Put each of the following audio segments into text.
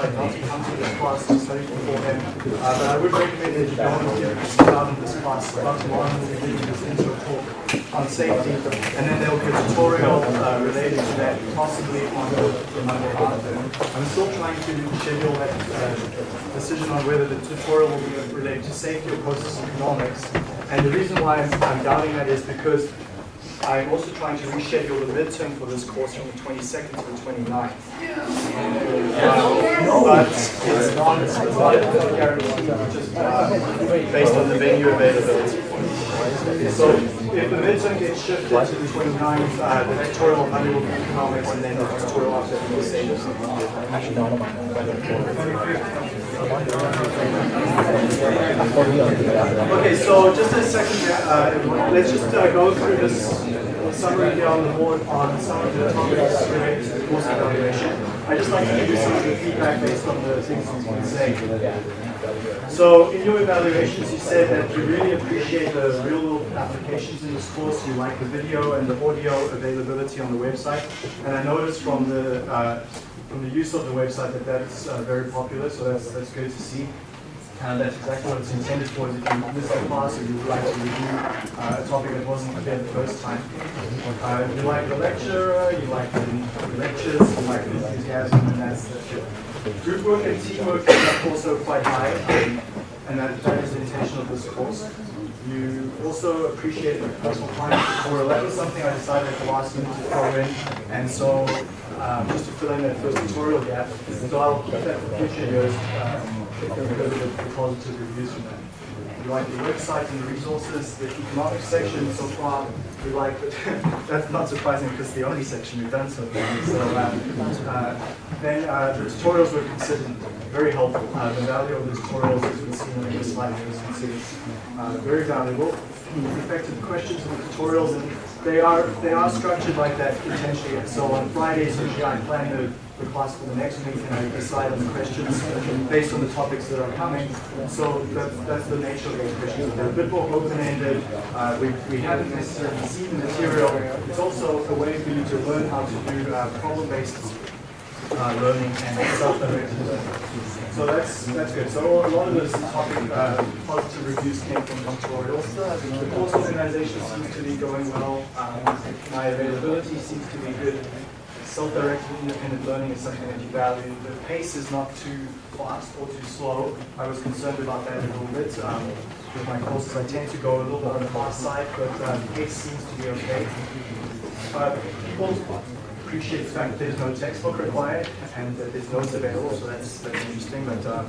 to come to this class to study beforehand, uh, but I would recommend that you go and down in this class. Dr. Marlin will lead you into a talk on safety, and then there will be a tutorial uh, related to that, possibly on the, the Monday after. I'm still trying to schedule that uh, decision on whether the tutorial will be related to safety or process economics. And the reason why I'm, I'm doubting that is because I'm also trying to reschedule the midterm for this course from the 22nd to the 29th. Uh, but it's not, it's not a guarantee, just uh, based on the venue availability. So if the midterm gets shifted to the 29th, uh, the tutorial on Monday will be economics and then the tutorial after the same. Okay, so just a second, uh, let's just uh, go through this summary here on the board on some of the topics related to the course evaluation. I just like to give you some of the feedback based on the things you've been saying. So in your evaluations, you said that you really appreciate the real-world applications in this course. You like the video and the audio availability on the website. And I noticed from the uh, from the use of the website that that's uh, very popular. So that's that's good to see. And that's exactly what it's intended for, is if you miss a class or you would like to review uh, a topic that wasn't there the first time. Uh, you like the lecturer, you like the lectures, you like the enthusiasm, and that's, it. Group work and teamwork is also quite high, um, and that, that is the intention of this course. You also appreciate the personal finance tutorial. That was something I decided at the last minute to throw in, and so um, just to fill in that first tutorial gap. So I'll keep that for future years. Um, because of the positive reviews from that. We like the website and the resources, the economics section so far. We like it. That's not surprising because the only section we've done so far. So uh, uh, then uh, the tutorials were considered very helpful. Uh, the value of the tutorials, as we've seen on the slide, was considered uh, very valuable. The effective questions in the tutorials, and they are they are structured like that intentionally. So on Fridays, usually I plan the the class for the next week and I decide on the questions based on the topics that are coming. So that's, that's the nature of those questions. They're a bit more open-ended. Uh, we, we haven't necessarily seen the material. It's also a way for you to learn how to do uh, problem-based uh, learning and self-directed learning. So that's that's good. So a lot of those topic uh, positive reviews came from tutorials. The course organization seems to be going well. Um, my availability seems to be good self-directed independent learning is something that you value. The pace is not too fast or too slow. I was concerned about that a little bit. Um, with my courses, I tend to go a little bit on the fast side, but um, pace seems to be okay. Uh, people appreciate the fact that there's no textbook required and that there's notes available, so that's, that's interesting. But um,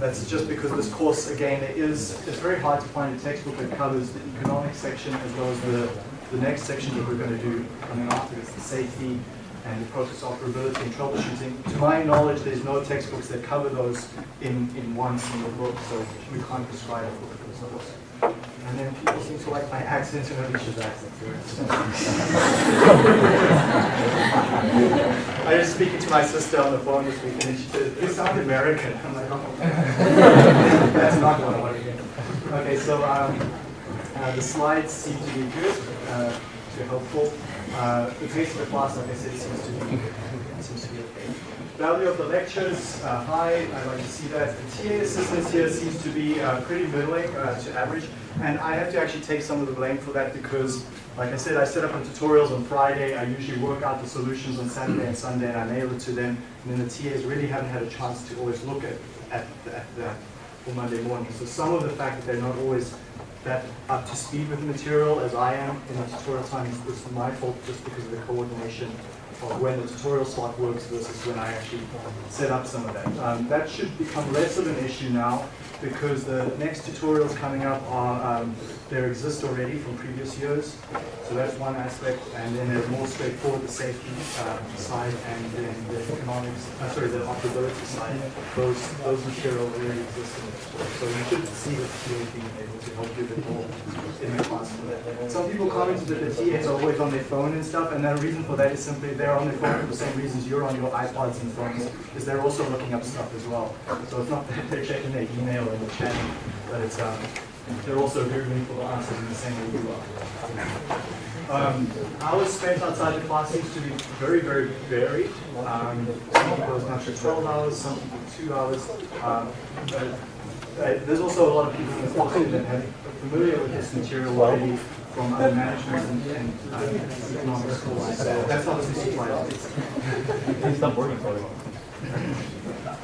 that's just because this course, again, it is, it's very hard to find a textbook that covers the economics section as well as the, the next section that we're going to do coming after. It's the safety, and the process operability and troubleshooting. To my knowledge, there's no textbooks that cover those in, in one single book, so we can't prescribe a book for those. And then people seem to like my accent and Alicia's accent. I was speaking to my sister on the phone this week, and she said, you sound American. I'm like, oh, that's not what I want to hear. Okay, so um, uh, the slides seem to be good, uh, to helpful. Uh, the pace of the class, like I said, seems to be, seems to be okay. Value of the lectures, uh, high, I like to see that. The TA assistance here seems to be uh, pretty middling uh, to average, and I have to actually take some of the blame for that because, like I said, I set up the tutorials on Friday, I usually work out the solutions on Saturday and Sunday, and I mail it to them, and then the TAs really haven't had a chance to always look at, at, at that for Monday morning. So some of the fact that they're not always that up to speed with the material as I am in the tutorial time is, my fault just because of the coordination of when the tutorial slot works versus when I actually set up some of that. Um, that should become less of an issue now because the next tutorials coming up are, um, they exist already from previous years. So that's one aspect. And then there's more straightforward, the safety um, side and then the economics, uh, sorry, the operability side. Those, those materials already exist in the. So you should see the TA being able to help you a bit more in the class. Some people commented that the TAs are always on their phone and stuff, and the reason for that is simply they're on their phone for the same reasons you're on your iPods and phones, is they're also looking up stuff as well. So it's not that they're checking their email or the chat, but it's um, they're also very for the answers in the same way you are. Um, hours spent outside the class seems to be very, very varied. Um, some people as much as 12 hours, some people two hours. Um, but, uh, there's also a lot of people in the course that have familiar with this material already from other management and, and uh, economics courses. So that's obviously surprising. Stop working for it.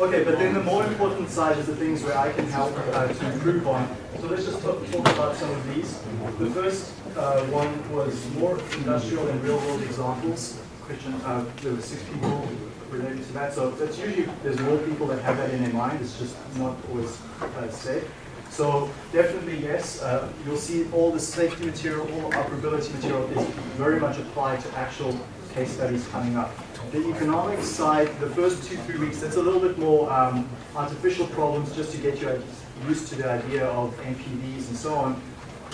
Okay, but then the more important side is the things where I can help uh, to improve on. So let's just talk, talk about some of these. The first uh, one was more industrial and real world examples. Question, uh, there were six people related to that. So that's usually, there's more people that have that in their mind. It's just not always uh, said. So definitely yes, uh, you'll see all the safety material, all the operability material is very much applied to actual case studies coming up. The economics side, the first two, three weeks, that's a little bit more um, artificial problems just to get you used to the idea of NPVs and so on.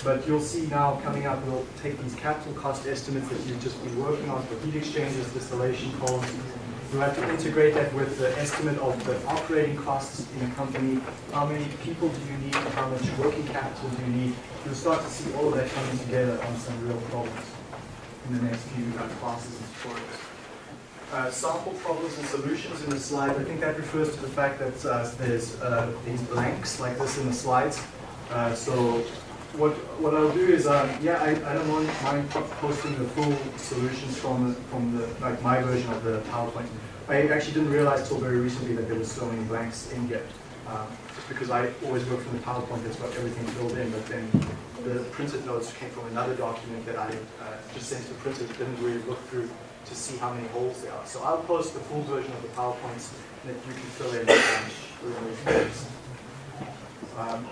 But you'll see now coming up, we'll take these capital cost estimates that you've just been working on for heat exchangers, distillation columns. You'll have to integrate that with the estimate of the operating costs in a company. How many people do you need? How much working capital do you need? You'll start to see all of that coming together on some real problems in the next few uh, classes and tutorials. Uh, sample problems and solutions in the slide. I think that refers to the fact that uh, there's uh, these blanks like this in the slides. Uh, so what what I'll do is, um, yeah, I, I don't mind posting the full solutions from the, from the like my version of the PowerPoint. I actually didn't realize till very recently that there were so many blanks in here. Um, because I always work from the PowerPoint that's got everything filled in, but then the printed notes came from another document that I uh, just sent to printers, didn't really look through to see how many holes there are. So I'll post the full version of the PowerPoints that you can fill in um, um,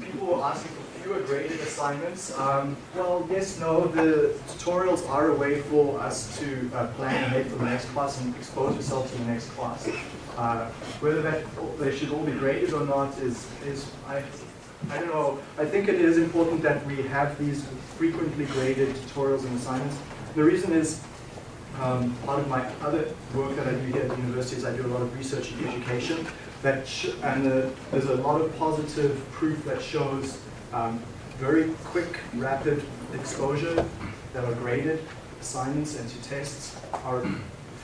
people were asking for fewer graded assignments. Um, well, yes, no, the tutorials are a way for us to uh, plan ahead for the next class and expose yourself to the next class. Uh, whether that they should all be graded or not is, is I, I don't know. I think it is important that we have these frequently graded tutorials and assignments. The reason is um, part of my other work that I do here at the university is I do a lot of research in education. That and uh, there's a lot of positive proof that shows um, very quick, rapid exposure that are graded assignments and to tests are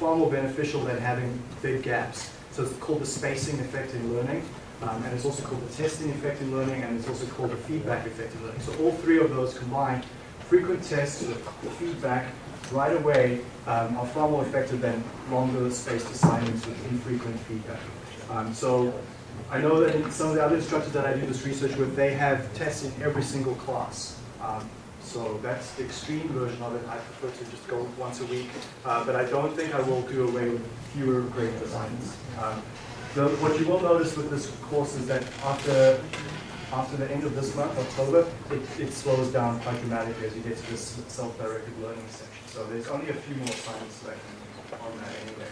far more beneficial than having big gaps. So it's called the spacing effect in learning. Um, and it's also called the testing effect in learning, and it's also called the feedback effect in learning. So all three of those combined, frequent tests, with feedback, right away um, are far more effective than longer spaced assignments with infrequent feedback. Um, so I know that in some of the other instructors that I do this research with, they have tests in every single class. Um, so that's the extreme version of it. I prefer to just go once a week. Uh, but I don't think I will do away with fewer graded assignments. Um, the, what you will notice with this course is that after after the end of this month, October, it, it slows down quite dramatically as you get to this self-directed learning section. So there's only a few more assignments left on that anyway.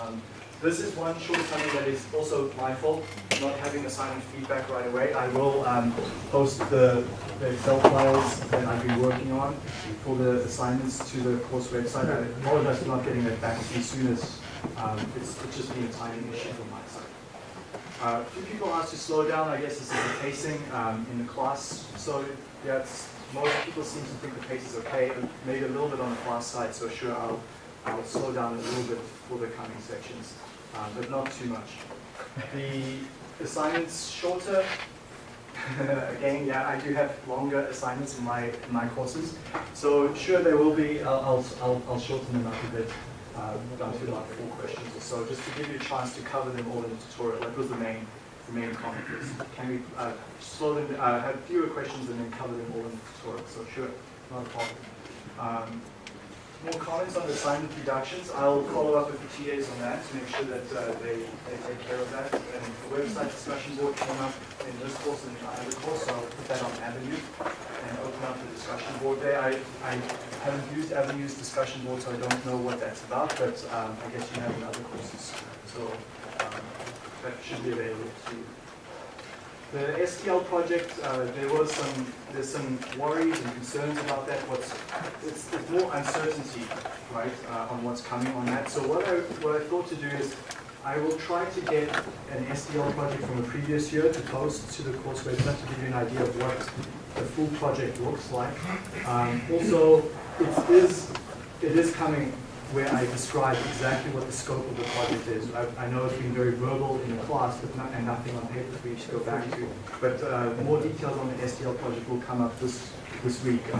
Um, this is one shortcoming that is also my fault, not having assignment feedback right away. I will um, post the, the, Excel files that I've been working on for the assignments to the course website. I apologize for not getting that back as soon as um, it's, it's just been a timing issue for my. Uh, a few people asked to slow down. I guess this is the pacing um, in the class. So yeah, most people seem to think the pace is okay, maybe a little bit on the fast side. So sure, I'll, I'll slow down a little bit for the coming sections uh, but not too much. The assignments shorter. Again, yeah, I do have longer assignments in my in my courses. So sure, there will be. I'll I'll, I'll shorten them up a bit, uh, down to like four questions or so, just to give you a chance to cover them all in the tutorial. That was the main the main comment. Is can we uh, them, uh, have fewer questions and then cover them all in the tutorial? So sure, not a problem. Um, more comments on the assignment reductions. I'll follow up with the TAs on that to make sure that uh, they, they take care of that. And the website discussion board came up in this course and in other course, so I'll put that on Avenue and open up the discussion board there. I, I haven't used Avenue's discussion board, so I don't know what that's about, but um, I guess you have in other courses. So um, that should be available to you. The SDL project, uh, there was some, there's some worries and concerns about that. What's, it's, more uncertainty, right, uh, on what's coming on that. So what I, what I thought to do is, I will try to get an SDL project from a previous year to post to the course website to give you an idea of what the full project looks like. Um, also, it is, it is coming where I describe exactly what the scope of the project is. I, I know it's been very verbal in the class, but not, and nothing on paper for you to go back to. But uh, more details on the SDL project will come up this this week, uh,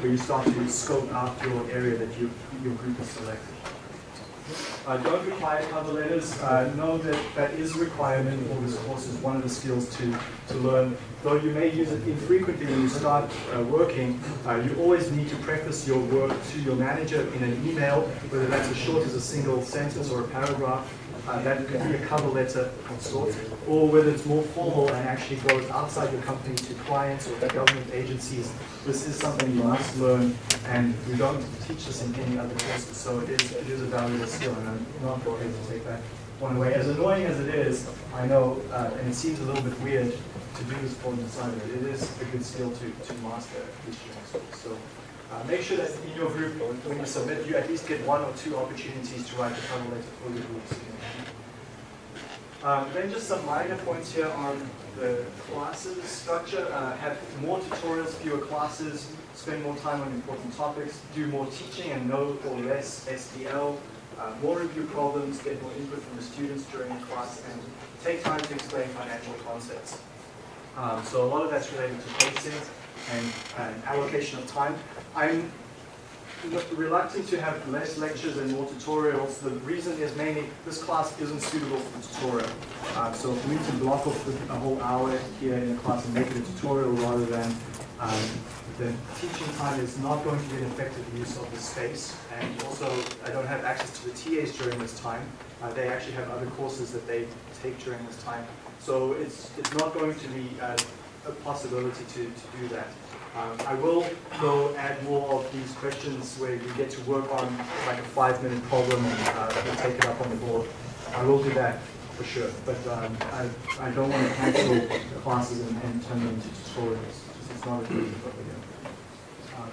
where you start to scope out your area that you, your group has selected. Uh, don't require cover letters. Uh, know that that is a requirement for this course is one of the skills to, to learn. Though you may use it infrequently when you start uh, working, uh, you always need to preface your work to your manager in an email, whether that's as short as a single sentence or a paragraph. Uh, that could be a cover letter of sorts, or whether it's more formal and actually goes outside your company to clients or government agencies. This is something you must learn, and we don't teach this in any other courses, so it is, it is a valuable skill, and I'm not going to take that one away. As annoying as it is, I know, uh, and it seems a little bit weird to do this for the assignment, it is a good skill to, to master this year. So uh, make sure that in your group, when you submit, you at least get one or two opportunities to write the cover letter for your group. Um, then just some minor points here on the classes structure. Uh, have more tutorials, fewer classes, spend more time on important topics, do more teaching and know or less SDL, uh, more review problems, get more input from the students during the class, and take time to explain financial concepts. Um, so a lot of that's related to pacing and, and allocation of time. I'm reluctant to have less lectures and more tutorials. The reason is mainly this class isn't suitable for the tutorial. Uh, so for me to block off a whole hour here in the class and make it a tutorial rather than um, the teaching time is not going to be an effective use of the space. And also, I don't have access to the TAs during this time. Uh, they actually have other courses that they take during this time. So it's, it's not going to be a possibility to, to do that. Um, I will go add more of these questions where you get to work on like a five minute problem and uh, take it up on the board. I will do that for sure, but um, I, I don't want to cancel classes and, and turn them into tutorials. It's not a good um,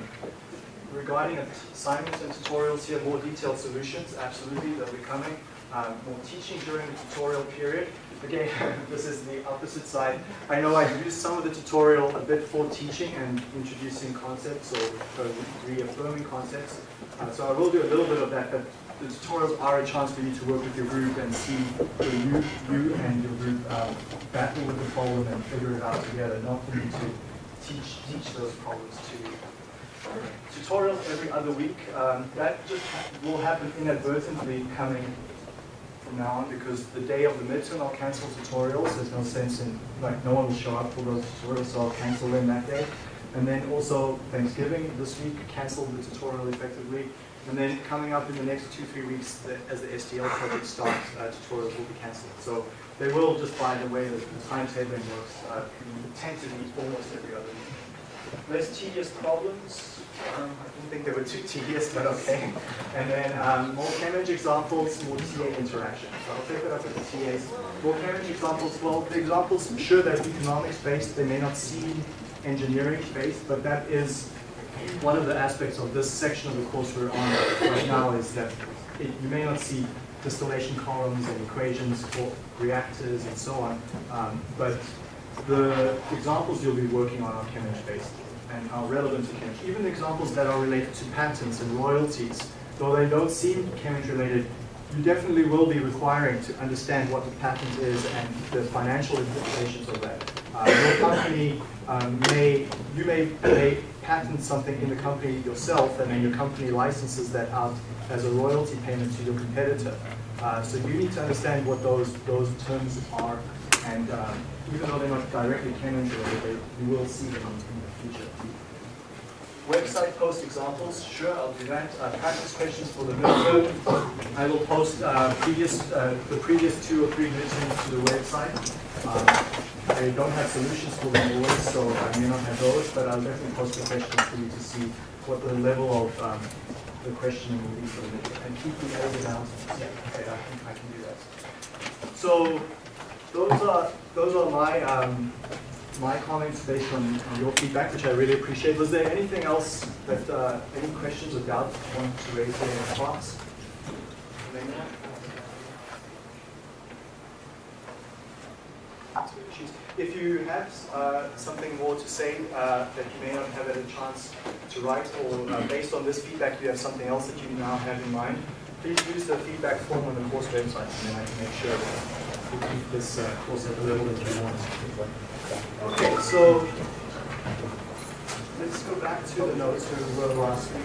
Regarding assignments and tutorials here, more detailed solutions, absolutely, they'll be coming. Um, teaching during the tutorial period. Again, this is the opposite side. I know I've used some of the tutorial a bit for teaching and introducing concepts or reaffirming concepts. Uh, so I will do a little bit of that, but the tutorials are a chance for you to work with your group and see you, you and your group um, battle with the problem and figure it out together, not for you to teach, teach those problems to you. Tutorials every other week, um, that just will happen inadvertently coming from now on because the day of the midterm I'll cancel tutorials. There's no sense in, like no one will show up for those tutorials, so I'll cancel them that day. And then also Thanksgiving this week, cancel the tutorial effectively. And then coming up in the next two, three weeks, the, as the SDL project starts, uh, tutorials will be cancelled. So they will, just by the way that the timetabling works, uh, tend to be almost every other week. Less tedious problems, um, think they were too tedious, but okay. And then um, more Cambridge examples, more TA interaction. So I'll take that up with the TAs. More Cambridge examples, well, the examples, sure, they're economics-based. They may not seem engineering-based, but that is one of the aspects of this section of the course we're on right now is that it, you may not see distillation columns and equations for reactors and so on, um, but the examples you'll be working on are Cambridge-based and are relevant to Cambridge. Even examples that are related to patents and royalties, though they don't seem Cambridge related, you definitely will be requiring to understand what the patent is and the financial implications of that. Uh, your company um, may, you may, may patent something in the company yourself and then your company licenses that out as a royalty payment to your competitor. Uh, so you need to understand what those, those terms are and um, even though they're not directly Cambridge related, you will see them in the future. Website post examples, sure, I'll do that. Uh, practice questions for the midterm. I will post uh, previous, uh, the previous two or three midterms to the website. I don't have solutions for them always, so I may not have those, but I'll definitely post the questions for you to see what the level of um, the questioning will be for the midterm. And keep the edit announcements. Yeah, okay, I can, I can do that. So those are those are my um, my comments based on, on, your feedback, which I really appreciate. Was there anything else that uh, any questions or doubts you want to raise here in class? issues. If you have uh, something more to say uh, that you may not have had a chance to write, or uh, based on this feedback you have something else that you now have in mind, please use the feedback form on the course website, and then I can make sure that we keep this uh, course at the level that you want. Okay, so let's go back to the notes we were last week.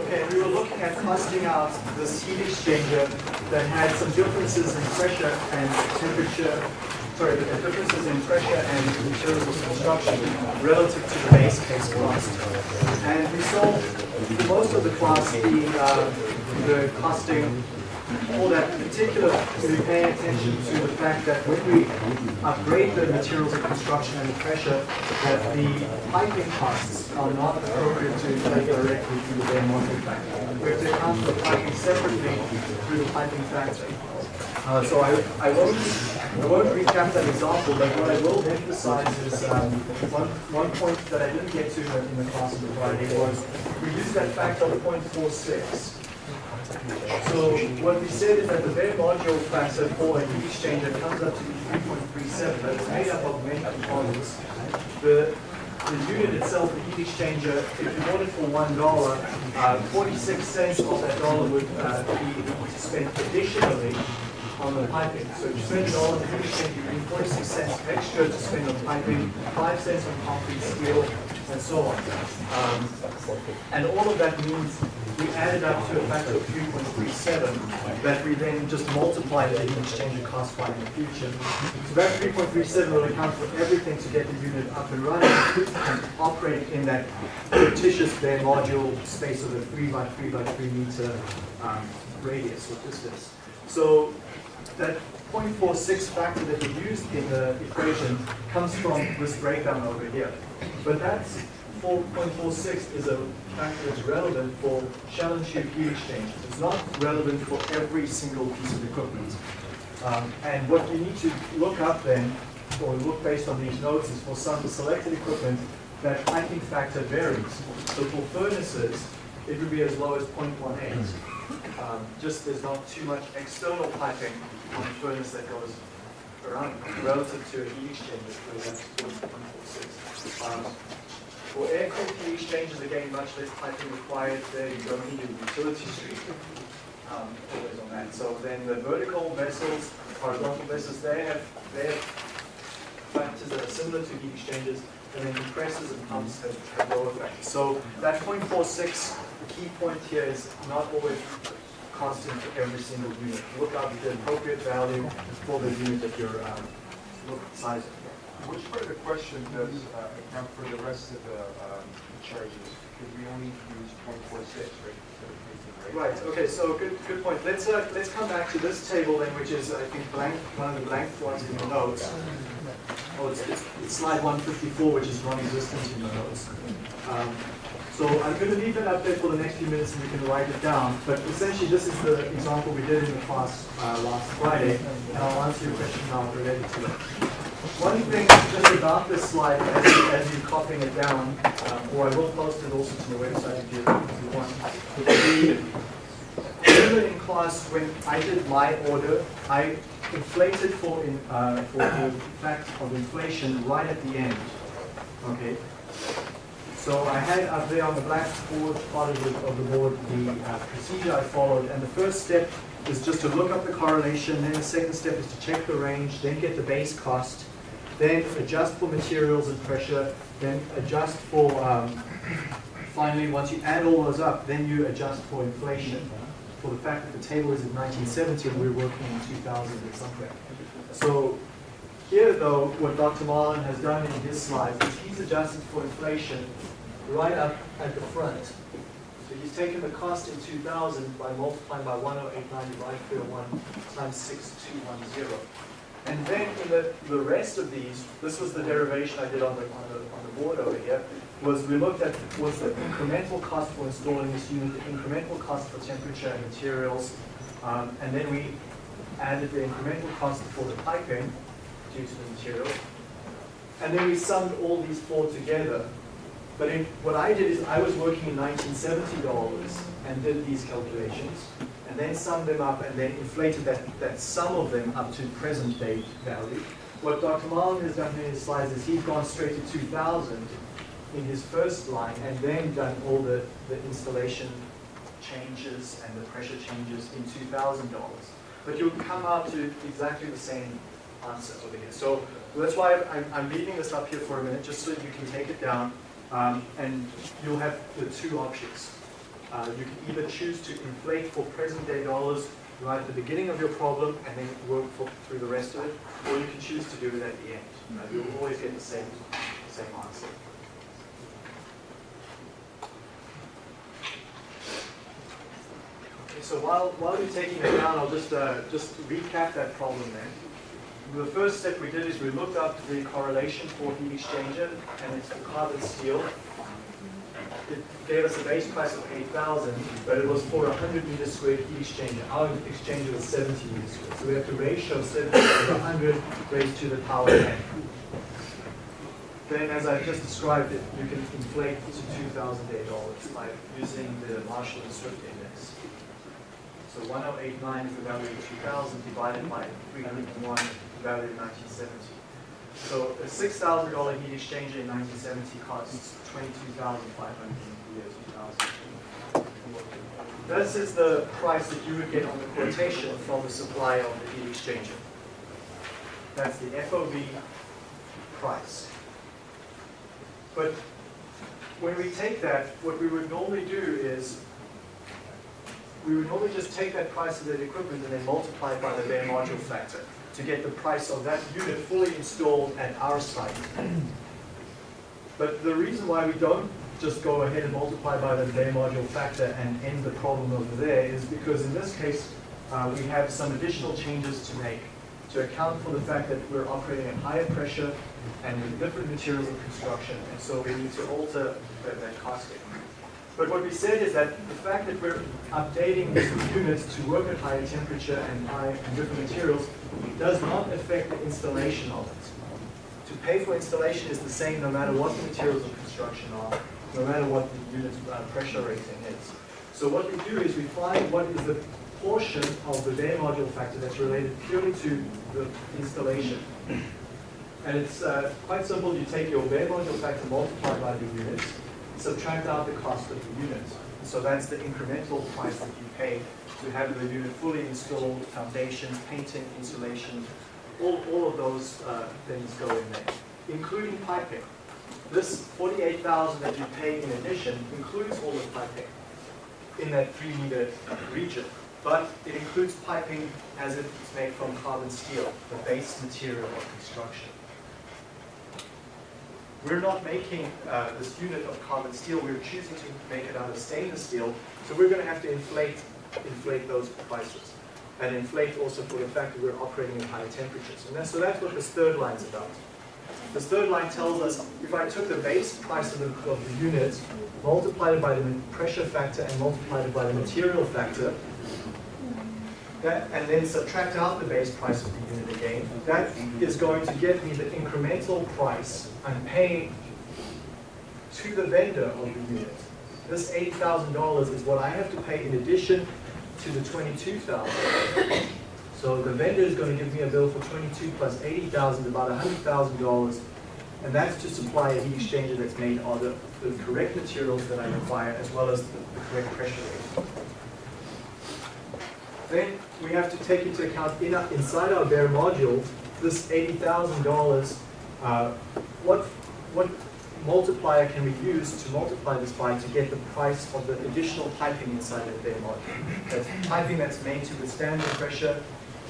Okay, we were looking at costing out this heat exchanger that had some differences in pressure and temperature, sorry, the differences in pressure and materials of construction relative to the base case cost. And we saw most of the class the, uh, the costing for that particular, we pay attention to the fact that when we upgrade the materials of construction and the pressure, that the piping costs are not appropriate to take directly through the bare module factor. We have to account for piping separately through the piping factor. Uh, so I, I won't I won't recap that example, but what I will emphasize is um, one, one point that I didn't get to in the class on Friday was we used that factor of 0.46. So what we said is that the bare module factor for a heat exchanger comes up to 3.37, but it's made up of many components. The, the unit itself, the heat exchanger, if you bought it for one dollar, uh, 46 cents of that dollar would uh, be spent additionally on the piping. So you spend a dollar the heat exchanger, you bring 46 cents extra to spend on piping, 5 cents on concrete, steel, and so on. Um, and all of that means we added up to a factor of 3.37 that we then just multiplied the heat exchanger cost by in the future. So that 3.37 will account for everything to get the unit up and running and operate in that fictitious bare module space of a 3 by 3 by 3 meter um, radius or distance. So that 0.46 factor that we used in the equation comes from this breakdown over here. But that 4.46 is a factor that's relevant for shell and tube heat exchangers. It's not relevant for every single piece of equipment. Um, and what you need to look up then, or look based on these notes, is for some selected equipment, that piping factor varies. So for furnaces, it would be as low as 0.18. Um, just there's not too much external piping furnace that goes around relative to a heat exchanger, 1.46. Um, for air-cooled heat exchangers, again, much less piping required there. You don't need a utility stream um, always on that. So then the vertical vessels, horizontal vessels, they have their factors that are similar to heat exchangers, and then compressors and pumps have, have lower factors. So that 0.46, the key point here is not always constant for every single unit. Look up the appropriate value for the unit that you're um, look sizing. Which part of the question does uh, account for the rest of the um, charges? Because we only use point four six, right? instead of taking rate. Right, okay, so good, good point. Let's, uh, let's come back to this table then, which is, I think, blank, one of the blank ones in the notes. Oh, it's, it's it's slide one fifty-four, which is non-existent in the notes. Um, So I'm going to leave that up there for the next few minutes and we can write it down. But essentially, this is the example we did in the class uh, last Friday, and I'll answer your question now related to it. One thing just about this slide, as, as you're copying it down, um, or I will post it also to the website if you, if you want. The- Remember in class when I did my order, I inflated for, in, uh, for the fact of inflation right at the end. Okay? So I had up there on the blackboard, part of the, of the board, the uh, procedure I followed, and the first step is just to look up the correlation, then the second step is to check the range, then get the base cost, then adjust for materials and pressure, then adjust for, um, finally, once you add all those up, then you adjust for inflation, for the fact that the table is in 1970 and we're working in 2000 or something. So here, though, what Dr. Marlin has done in his slides is he's adjusted for inflation right up at the front. So he's taken the cost in 2000 by multiplying by 1089 divided by 1 times 6210. And then in the, the rest of these, this was the derivation I did on the, on the, on the board over here, was we looked at what's the incremental cost for installing this unit, the incremental cost for temperature and materials, um, and then we added the incremental cost for the piping due to the material. and then we summed all these four together. But in, what I did is I was working in 1970 dollars and did these calculations, and then summed them up and then inflated that, that sum of them up to present day value. What Dr. Marlin has done in his slides is he's gone straight to 2000 in his first line and then done all the, the installation changes and the pressure changes in $2,000. But you'll come out to exactly the same So that's why I'm, I'm leaving this up here for a minute, just so you can take it down, um, and you'll have the two options. Uh, you can either choose to inflate for present day dollars right at the beginning of your problem and then work for, through the rest of it, or you can choose to do it at the end. Uh, you'll always get the same, same answer. Okay, so while, while you're taking it down, I'll just, uh, just recap that problem then. The first step we did is we looked up the correlation for heat exchanger, and it's the carbon steel. It gave us a base price of 8,000, but it was for a 100 meter squared heat exchanger. Our exchanger was 70 meters squared, so we have to ratio 70 to 100 raised to the power 10. Then, as I just described it, you can inflate to $2,000 by using the Marshall and Swift index. So 1089 is the value of 2000 divided by 301, the value of 1970. So a $6,000 heat exchanger in 1970 costs 22500 in the year 2000. This is the price that you would get on the quotation from the supplier of the heat exchanger. That's the FOB price. But when we take that, what we would normally do is we would normally just take that price of that equipment and then multiply it by the bare module factor to get the price of that unit fully installed at our site. But the reason why we don't just go ahead and multiply by the bare module factor and end the problem over there is because in this case, uh, we have some additional changes to make to account for the fact that we're operating at higher pressure and with different materials of construction, and so we need to alter that costing. But what we said is that the fact that we're updating these units to work at higher temperature and high and different materials does not affect the installation of it. To pay for installation is the same no matter what the materials of construction are, no matter what the unit uh, pressure rating is. So what we do is we find what is the portion of the bare module factor that's related purely to the installation. And it's uh, quite simple. You take your bare module factor multiplied by the units, subtract out the cost of the unit. So that's the incremental price that you pay to have the unit fully installed, foundation, painting, insulation, all, all of those uh, things go in there, including piping. This 48000 that you pay in addition includes all the piping in that 3 meter region but it includes piping as it's made from carbon steel, the base material of construction. We're not making uh, this unit of carbon steel, we're choosing to make it out of stainless steel, so we're going to have to inflate, inflate those prices. And inflate also for the fact that we're operating at higher temperatures. And that's, so that's what this third line is about. This third line tells us if I took the base price of the, of the unit, multiplied it by the pressure factor and multiplied it by the material factor, that, and then subtract out the base price of the unit again, that is going to get me the incremental price I'm paying to the vendor of the unit. This $8,000 is what I have to pay in addition to the 22,000. So the vendor is going to give me a bill for 22 plus 80,000, about $100,000, and that's to supply a heat exchanger that's made of the, correct materials that I require, as well as the, the correct pressure. Then we have to take into account in, inside our bare module, this $80,000, uh, what, what multiplier can we use to multiply this by to get the price of the additional piping inside the bare module? That's piping that's made to withstand the pressure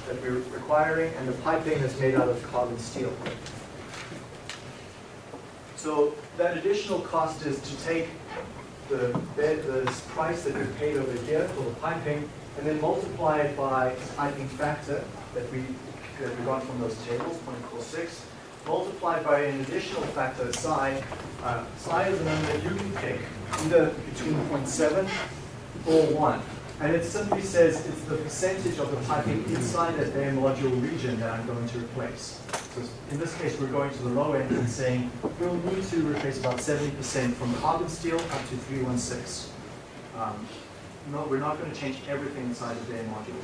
that we're requiring and the piping that's made out of carbon steel. So that additional cost is to take the, the price that we paid over here for the piping and then multiply it by the piping factor that we, that we got from those tables, 0.46, multiplied by an additional factor, psi. Uh, psi is a number that you can pick, either between 0.7 or 1. And it simply says it's the percentage of the piping inside that bare module region that I'm going to replace. So in this case, we're going to the low end and saying we'll need to replace about 70% from carbon steel up to 316. Um, no, we're not going to change everything inside the bare module.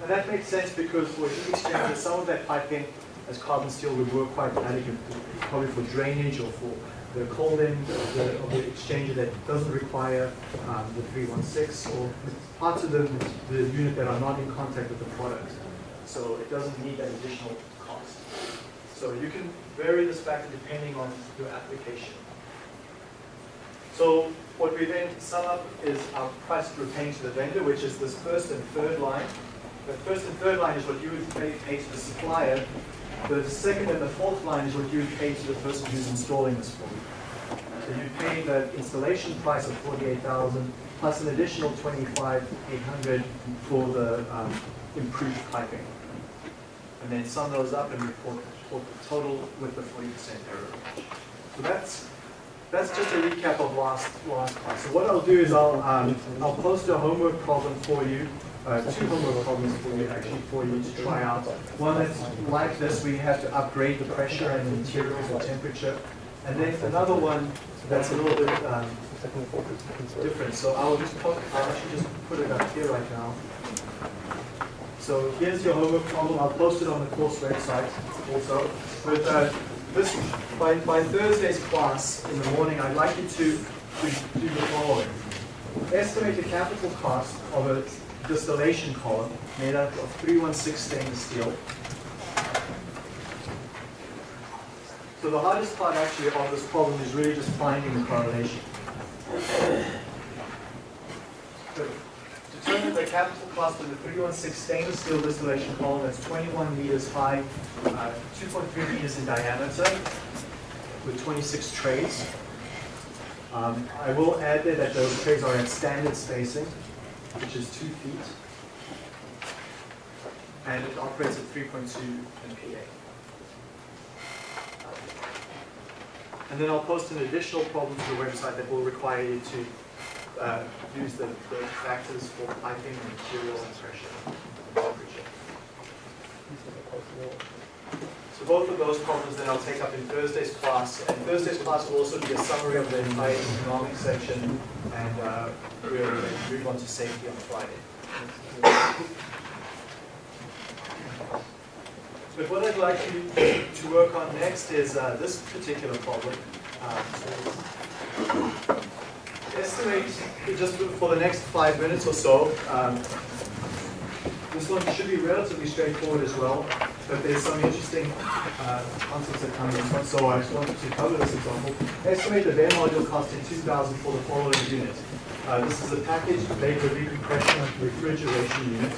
Now that makes sense because for heat exchanger, some of that piping as carbon steel would work quite adequately, probably for drainage or for the cold end of the, of the exchanger that doesn't require um, the 316 or parts of the, the unit that are not in contact with the product. So it doesn't need that additional cost. So you can vary this factor depending on your application. So what we then sum up is our price we're paying to the vendor, which is this first and third line. The first and third line is what you would pay, pay to the supplier. The second and the fourth line is what you would pay to the person who's installing this for you. So you pay the installation price of 48000 plus an additional 25800 for the um, improved piping. And then sum those up and report, report the total with the 40% error. So that's that's just a recap of last last class. So what I'll do is I'll um, I'll post a homework problem for you, uh, two homework problems for you actually for you to try out. One that's like this, you have to upgrade the pressure and the materials or temperature, and then another one that's a little bit um, different. So I'll just put, I'll actually just put it up here right now. So here's your homework problem. I'll post it on the course website also. But uh, this by, by Thursday's class in the morning, I'd like you to, to do the following. Estimate the capital cost of a distillation column made out of 316 stainless steel. So the hardest part actually of this problem is really just finding the correlation. So determine the capital cost of the 316 stainless steel distillation column that's 21 meters high, uh, 2.3 meters in diameter, with 26 trays. Um, I will add there that those trays are at standard spacing, which is 2 feet. And it operates at 3.2 MPa. And then I'll post an additional problem to the website that will require you to uh, use the, the factors for piping, material, and and temperature. So both of those problems then I'll take up in Thursday's class, and Thursday's class will also be a summary of the entire economic section, and uh, we'll move on to safety on Friday. But what I'd like you to work on next is uh, this particular problem. Um, estimate, just for the next five minutes or so, um, this one should be relatively straightforward as well, but there's some interesting uh, concepts that come in so I just wanted to cover this example. Estimate the bare module cost in 2000 for the following unit. Uh, this is a packaged vapor recompression refrigeration unit,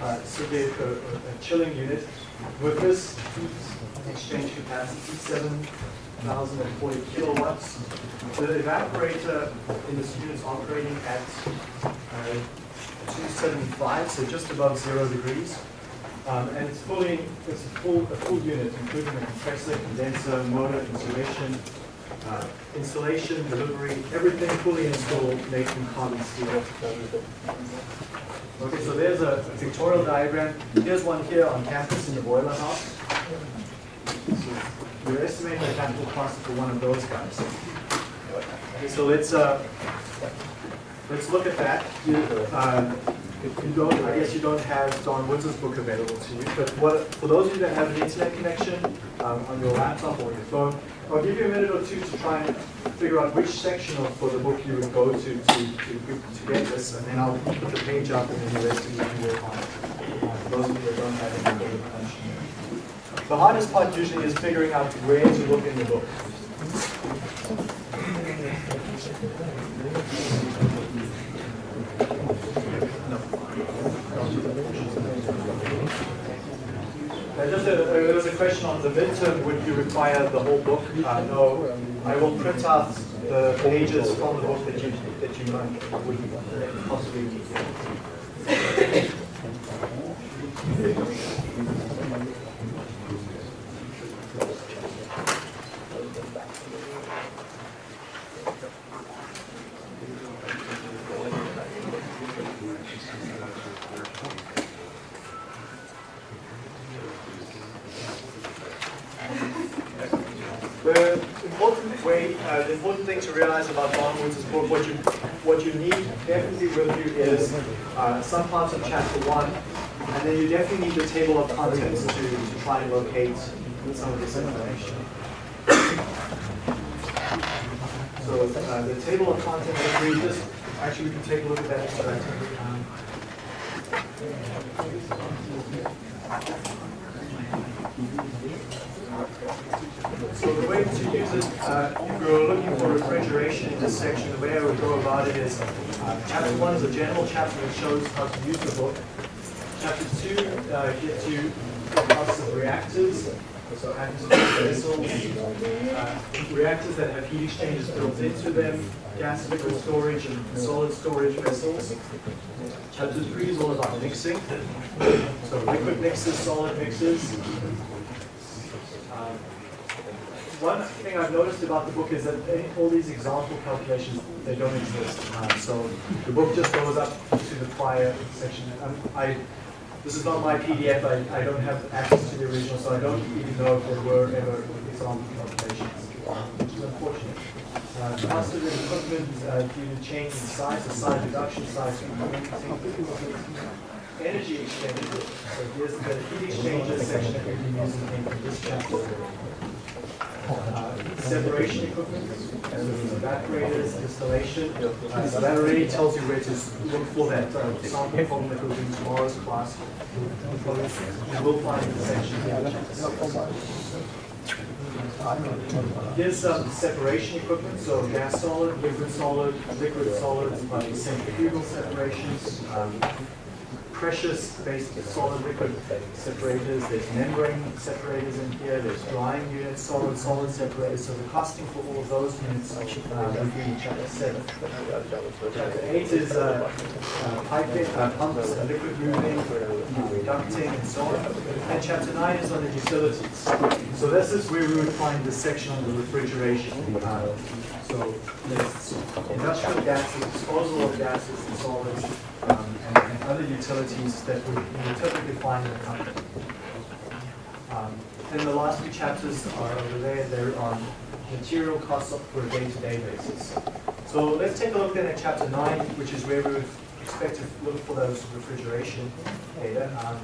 uh, so a, a, chilling unit with this exchange capacity, 7,040 kilowatts. The evaporator in this unit is operating at uh, 275, so just above zero degrees. Um, and it's fully, it's a full, a full unit, including the compressor, condenser, motor, insulation, uh, delivery, everything fully installed, made from carbon steel. Okay, so there's a pictorial diagram. Here's one here on campus in the boiler house. So we're estimating the capital cost for one of those guys. Okay, so let's uh, let's look at that. You, uh, you don't, I guess you don't have Don Woods' book available to you, but what, for those of you that have an internet connection um, on your laptop or your phone, I'll give you a minute or two to try and figure out which section of for the book you would go to to, to, to get this, and then I'll put the page up and then the rest of you can work on it. Uh, for those of you that don't have connection. The hardest part usually is figuring out where to look in the book. Just a, there was a question on the midterm, would you require the whole book? Uh, no, I will print out the pages from the book that you, that you might, would possibly need. The important way, uh, the important thing to realize about Don Woods' book, what you what you need definitely with you is uh, some parts of chapter one, and then you definitely need the table of contents to, to try and locate some of this information. So uh, the table of contents, if we just actually we can take a look at that. Um, So the way to use it, uh, if you're looking for refrigeration in this section, the way I would go about it is, uh, chapter one is a general chapter that shows how to use the book. Chapter two uh, gets you the of reactors, so uh, reactors that have heat exchangers built into them, gas liquid storage and solid storage vessels. Chapter three is all about mixing, so liquid mixes, solid mixes. Um, one thing I've noticed about the book is that all these example calculations, they don't exist. Um, so the book just goes up to the prior section. Um, I, this is not my PDF, I, I don't have access to the original, so I don't even know if there were ever example calculations, which is unfortunate. Uh, cost of equipment uh, due to change in size, the size reduction, size. Energy expenditure, so here's the heat exchanger section that been using in this chapter. Uh, separation equipment, are evaporators, installation. Uh, so that already tells you where to look for that uh, sample problem that goes in tomorrow's class. You will find the section here. Here's some separation equipment, so gas solid, liquid solid, liquid solid, like centrifugal separations, um, precious-based solid liquid separators, there's membrane separators in here, there's drying units, solid solid separators, so the costing for all of those units uh, would be chapter seven. Chapter eight is uh, uh, piping, uh, pumps, uh, liquid moving, reducting, and so on. And chapter nine is on the utilities. So this is where we would find the section on the refrigeration. Uh, So there's industrial gases, disposal of gases and solids, other utilities that we, typically find in a company. Um, then the last two chapters are over there, they're on material costs for a day-to-day basis. So let's take a look then at chapter nine, which is where we would expect to look for those refrigeration data. Um.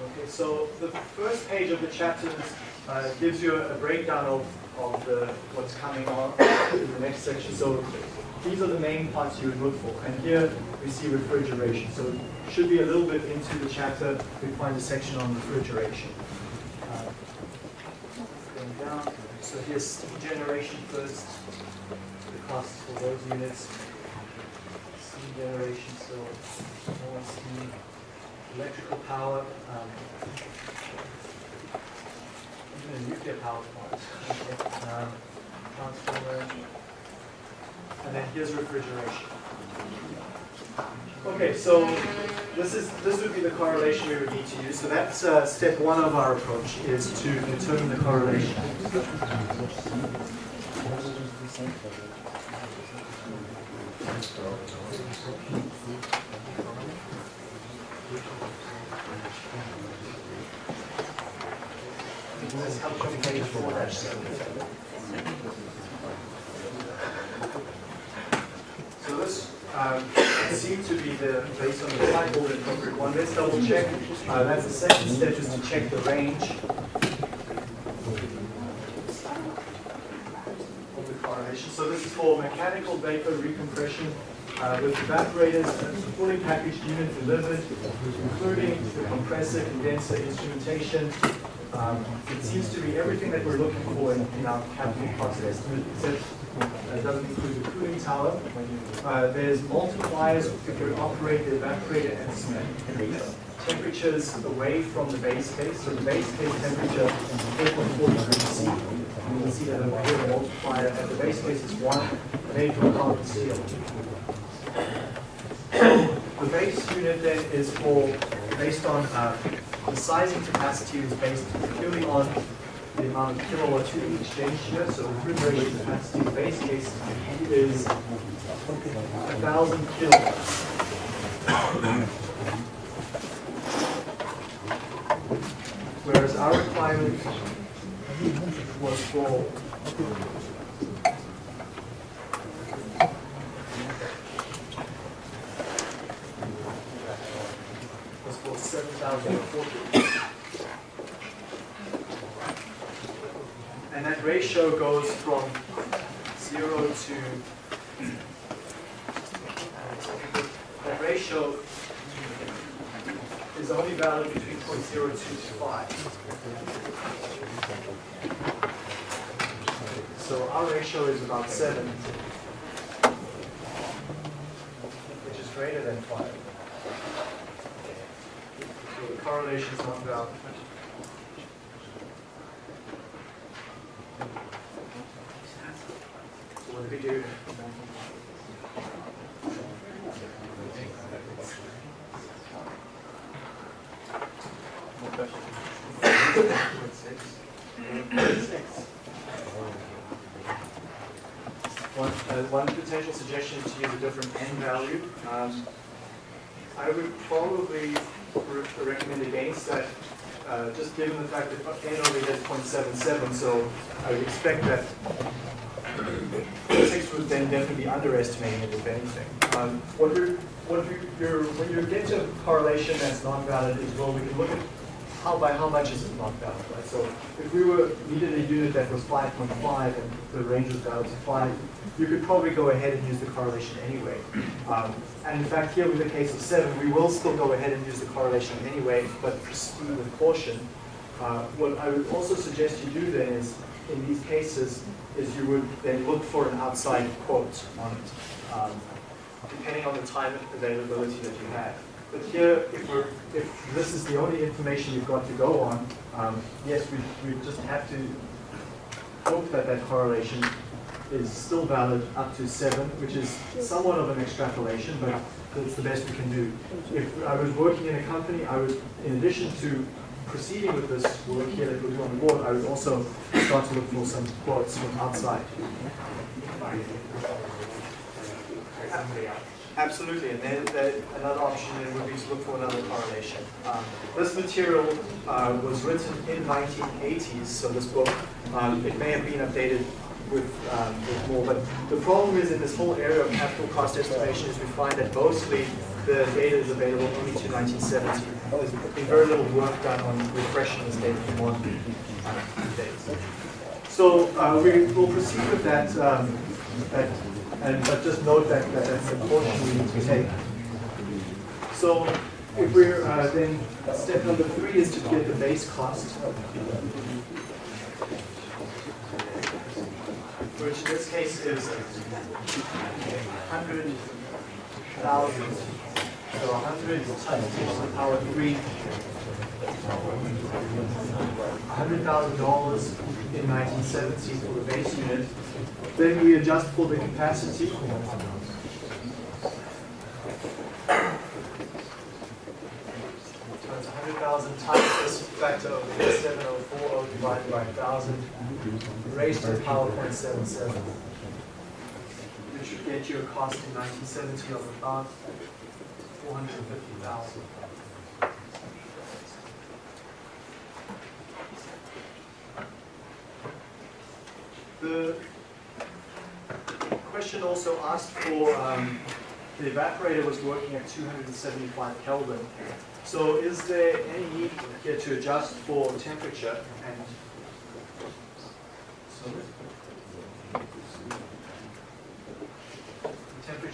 Okay, so the first page of the chapters uh, gives you a breakdown of, of the, what's coming on in the next section. So these are the main parts you would look for. And here we see refrigeration. So it should be a little bit into the chapter, we find a section on refrigeration. Uh, Going down, so here's generation first, the costs for those units. Steam generation, so more steam electrical power, um, even a nuclear power plant, okay, um, and then here's refrigeration. Okay, so this is this would be the correlation we would need to use. So that's uh, step one of our approach is to determine the correlation. This helps you page four dash seven. So this um, seems to be the, based on the title, the appropriate one. Let's double check. Uh, That's the second step, is to check the range of the correlation. So this is for mechanical vapor recompression uh, with evaporators, a fully packaged unit delivered, including the compressor, condenser, instrumentation. Um, It seems to be everything that we're looking for in in our capital cost estimate, except it doesn't include the cooling tower. Uh, There's multipliers if we operate the evaporator at some temperatures away from the base case. So the base case temperature is 8.4 degrees C. You can see that over here, the multiplier at the base case is 1, made from carbon steel. The base unit then is for, based on, uh, the sizing capacity is based purely on the amount of kilowatt to each exchange here. So refrigeration capacity, the base case is a thousand kilowatts. whereas our requirement was for goes from 0 to uh, that ratio is only valid between 0.02 to 5. So our ratio is about 7, which is greater than 5. So the correlation is not valid. Suggestion to use a different n value. Um, I would probably re- recommend against that, uh, just given the fact that n only is 0.77, so I would expect that six would then definitely be underestimating it if anything. Um, what we what you're, when you get to correlation that's not valid is well, we can look at how by how much is it not out, right? So if we were needed a unit that was 5.5 and the range was valid to 5, you could probably go ahead and use the correlation anyway. Um, and in fact, here with the case of 7, we will still go ahead and use the correlation anyway, but proceed with caution. Uh, what I would also suggest you do then is, in these cases, is you would then look for an outside quote on it, um, depending on the time availability that you have. But here, if if this is the only information you've got to go on, um, yes, we, we just have to hope that that correlation is still valid up to seven, which is somewhat of an extrapolation, but that's the best we can do. If I was working in a company, I would, in addition to proceeding with this work here that we'll do on the board, I would also start to look for some quotes from outside. Absolutely, and then another option then would be to look for another correlation. Um, This material uh, was written in 1980s, so this book, um, it may have been updated with, um, with more, but the problem is in this whole area of capital cost estimation is we find that mostly the data is available only to 1970. There's been very little work done on refreshing this data modern uh, dates. So uh, we will proceed with that, um, that and, but just note that, that that's a caution we need to take. So if we're, uh, then, step number three is to get the base cost. Which in this case is hundred thousand, so a hundred times ten to the power three. $100,000 in 1970 for the base unit. Then we adjust for the capacity. Times 100,000 times this factor of 7040 divided by 1,000 raised to the power 0.77. It should get you a cost in 1970 of about 450,000. The question also asked for, um, the evaporator was working at 275 Kelvin. So is there any need here to adjust for temperature and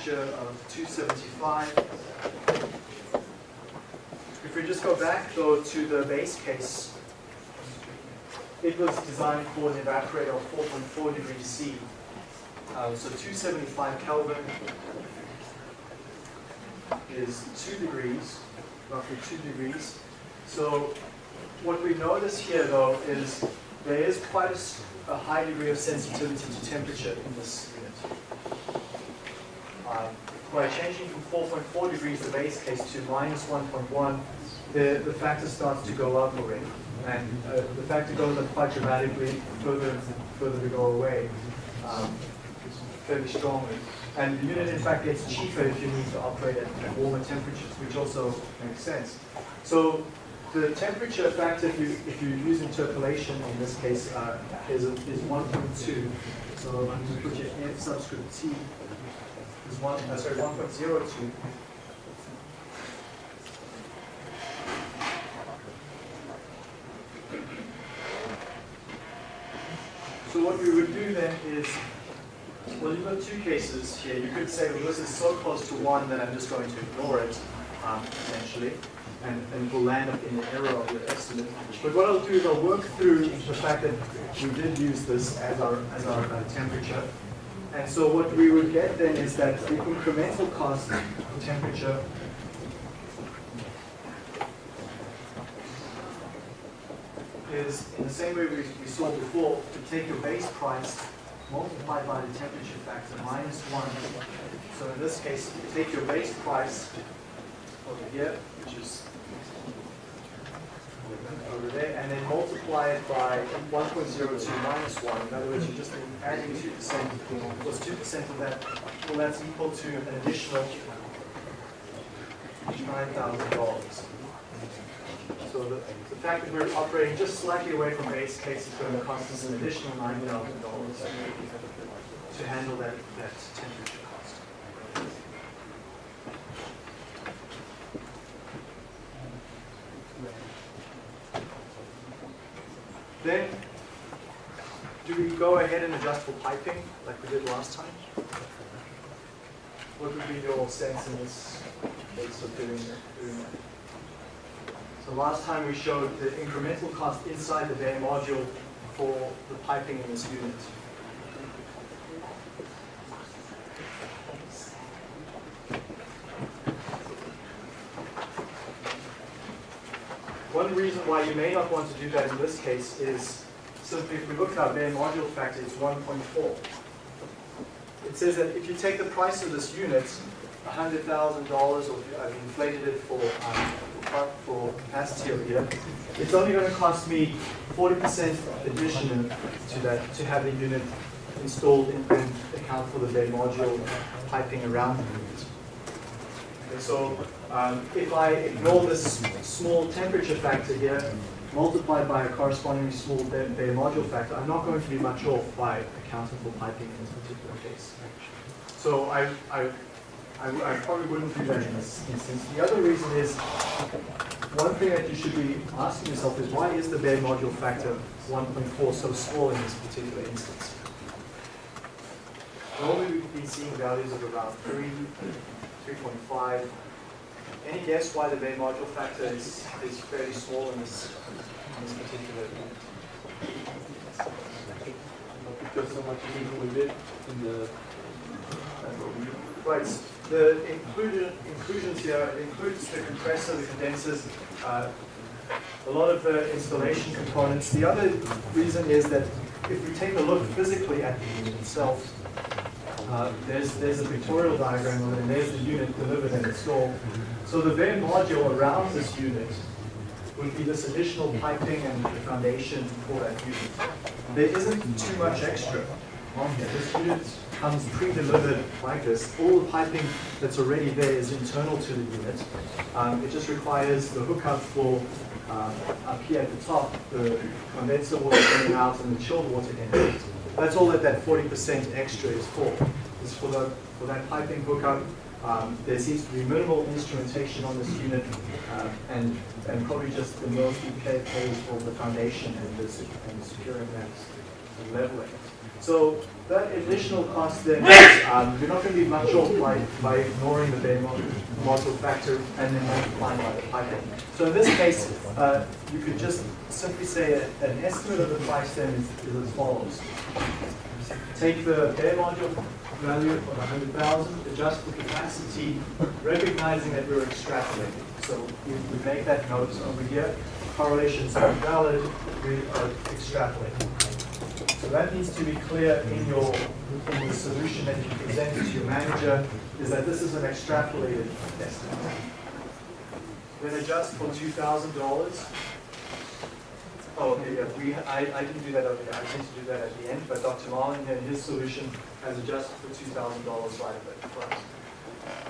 temperature of 275. If we just go back though to the base case, it was designed for an evaporator of 4.4 degrees C. Uh, so 275 Kelvin is 2 degrees, roughly 2 degrees. So what we notice here though is there is quite a high degree of sensitivity to temperature in this unit. Um, by changing from 4.4 degrees the base case to minus 1.1, the, the factor starts to go up already. And uh, the it goes up quite dramatically further, and further we go away, um, fairly strongly. And the unit in fact gets cheaper if you need to operate at at warmer temperatures, which also makes sense. So the temperature factor, if you, if you use interpolation in this case, uh, is, is 1.2. So I'm going to put your F subscript T is one, uh, sorry, 1.02. we would do then is, well, you've got two cases here. You could say, well, this is so close to one that I'm just going to ignore it, um, essentially, and, and we'll land up in the error of your estimate. But what I'll do is I'll work through the fact that we did use this as our, as our uh, temperature. And so what we would get then is that the incremental cost of temperature is in the same way we, we saw before, to take your base price, multiply by the temperature factor minus one. So in this case, you take your base price over here, which is over there, and then multiply it by 1.02 minus 1. In other words, you're just adding 2% plus 2% of that. Well, that's equal to an additional $9,000. So the, the fact that we're operating just slightly away from base case is going to cost us an additional $9,000 to handle that, that temperature cost. Then, do we go ahead and adjust for piping like we did last time? What would be your sense in this case of doing? Doing that? So last time we showed the incremental cost inside the bare module for the piping in this unit. One reason why you may not want to do that in this case is simply if we look at our bare module factor, it's 1.4. It says that if you take the price of this unit, $100,000, or I've inflated it for, um, for capacity over here, it's only going to cost me 40% addition to that to have the unit installed in, and account for the bare module piping around the unit. Okay, so um, if I ignore this small temperature factor here, multiplied by a corresponding small Bay, bare module factor, I'm not going to be much off by accounting for piping in this particular case. So I, I, I, I probably wouldn't do that in this instance. The other reason is, one thing that you should be asking yourself is why is the bare module factor 1.4 so small in this particular instance? Normally we've been seeing values of around 3, 3.5. Any guess why the bare module factor is, is fairly small in this, in this particular? Because so much is included in the, Right, the inclusion, inclusions here includes the compressor, the condensers, uh, a lot of the installation components. The other reason is that if we take a look physically at the unit itself, uh, there's, there's a pictorial diagram of it, and there's the unit delivered and installed. So the bare module around this unit would be this additional piping and the foundation for that unit. There isn't too much extra on here. This unit comes pre-delivered like this. All the piping that's already there is internal to the unit. Um, it just requires the hookup for uh, up here at the top, the condenser water coming out and the chilled water in. That's all that that 40% extra is for. Is for the for that piping hookup. Um, there seems to be minimal instrumentation on this unit, uh, and and probably just the most pay pays for the foundation and the and securing that leveling. So that additional cost then, um, you're not going to be much off by, by ignoring the bare module factor and then multiplying by the piping. So in this case, uh, you could just simply say a, an estimate of the price then is, is as follows. Take the bare module value of 100,000, adjust the capacity, recognizing that we're extrapolating. So we, we make that note over here. Correlations are valid, we are extrapolating. So that needs to be clear in your in the solution that you present to your manager, is that this is an extrapolated estimate. Then adjust for two thousand dollars. Oh, okay, yeah, we, I, I didn't do that here, I tend to do that at the end, but Dr. Marlin and his solution has adjusted for two thousand dollars right of it for us.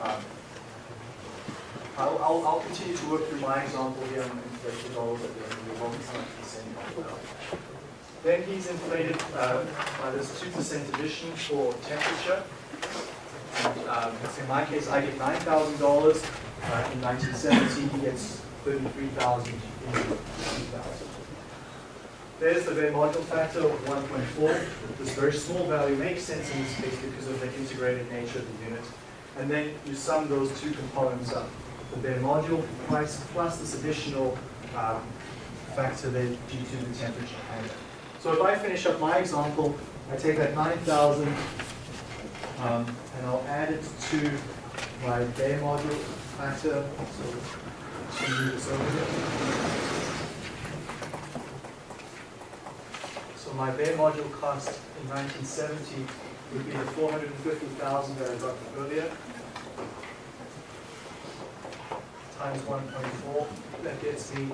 Um, I'll, I'll, I'll continue to work through my example here and inflate the dollars at the end the time he's saying out. Then he's inflated uh, by this two percent addition for temperature. And, um, in my case, I get nine thousand dollars. Uh, in nineteen seventy, he gets thirty-three thousand in two thousand. There's the bare module factor of 1.4. This very small value makes sense in this case because of the integrated nature of the unit. And then you sum those two components up. The bare module price plus this additional um, factor there due to the temperature handle. So if I finish up my example, I take that 9,000 um, and I'll add it to my bare module factor. So move this over here. So my bare module cost in 1970 would be the 450,000 that I got earlier, times 1.4, that gets me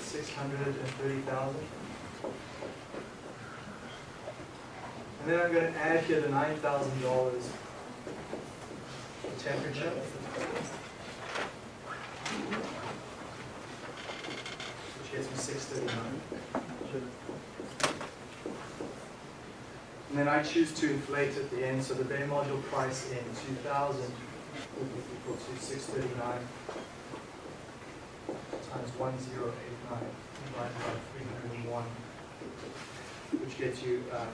630,000. And then I'm going to add here the $9,000 for temperature. Which gets me 639. And then I choose to inflate at the end, so the bare module price in 2000 would be equal to 639 times 1089 divided by 301, which gets you uh,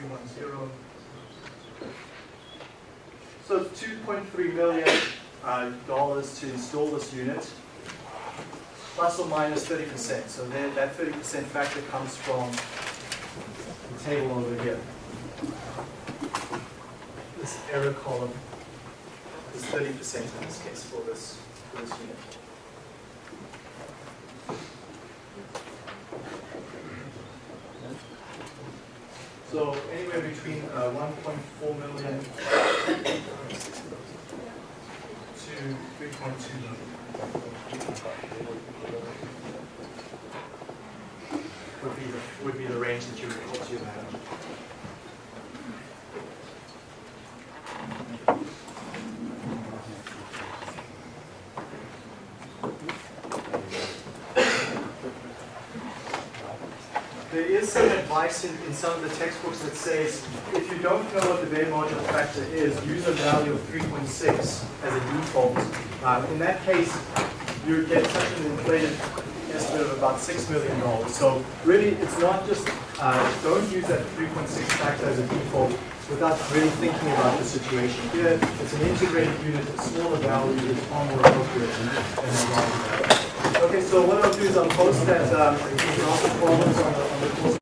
2310. So it's 2.3 million uh, dollars to install this unit plus or minus 30%. So then that 30% factor comes from the table over here. This error column is 30% in this case for this, for this unit. So anywhere between uh, 1.4 million to 3.2 million. would be the, would be the range that you would put to that. There is some advice in, in some of the textbooks that says if you don't know what the bare module factor is, use a value of 3.6 as a default. Um, in that case, you get such an inflated estimate of about $6 million. So really, it's not just, uh, don't use that 3.6 factor as a default without really thinking about the situation. Here, it's an integrated unit, a smaller value is far more appropriate than a larger value. Okay, so what I'll do is I'll post that um, example problems on the, on the course